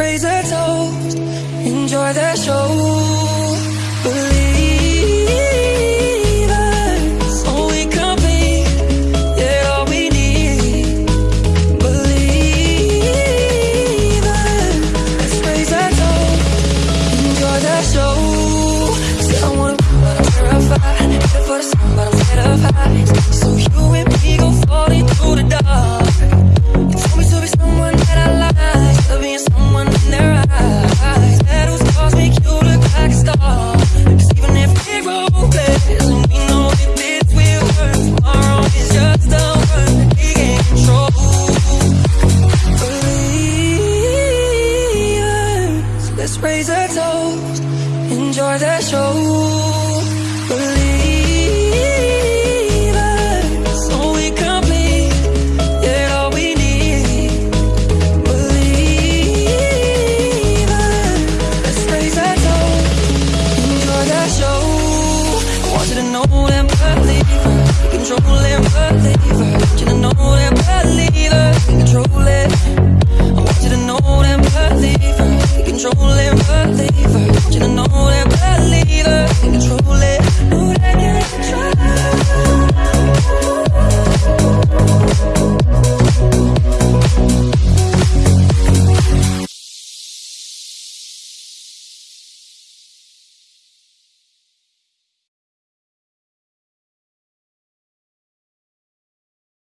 raise a toast, enjoy the show. Let's raise a toast, enjoy the show. Yet all we need. Let's raise a toast, enjoy the show. I want you to know control and believe. I want you to know control it. in control